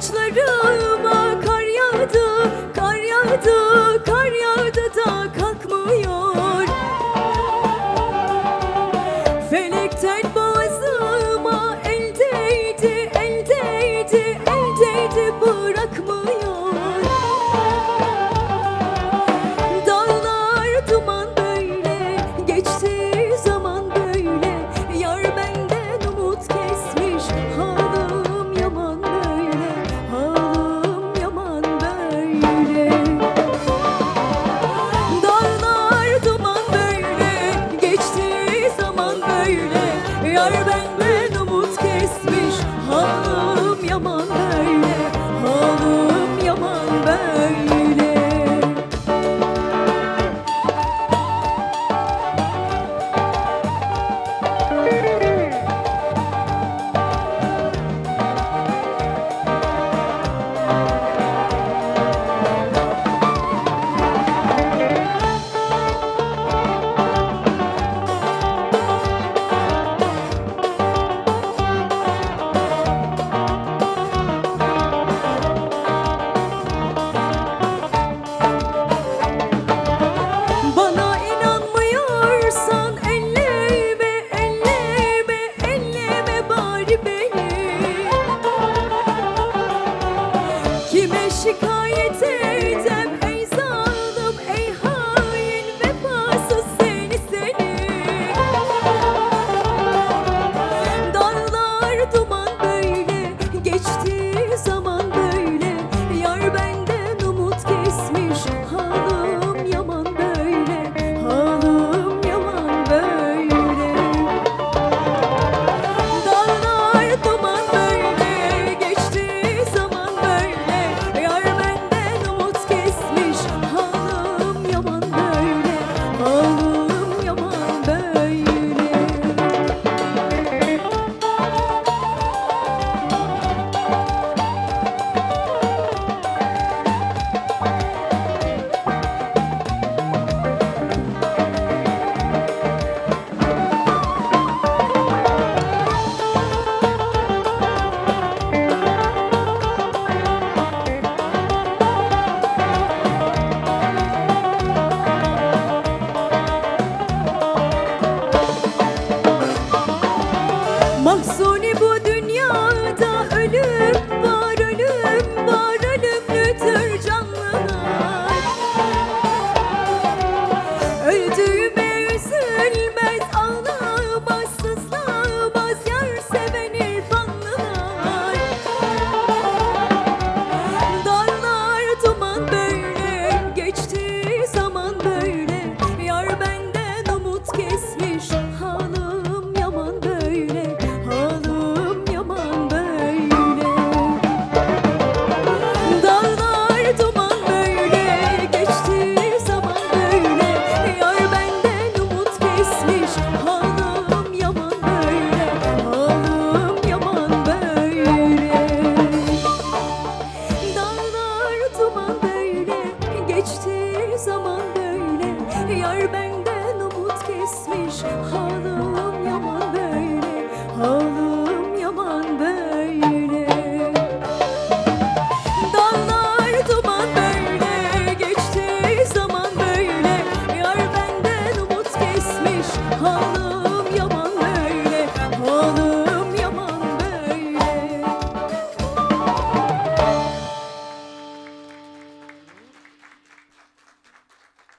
saçlarıma kar yağdı, kar yağdı, kar yağdı da kalkmıyor. Felekten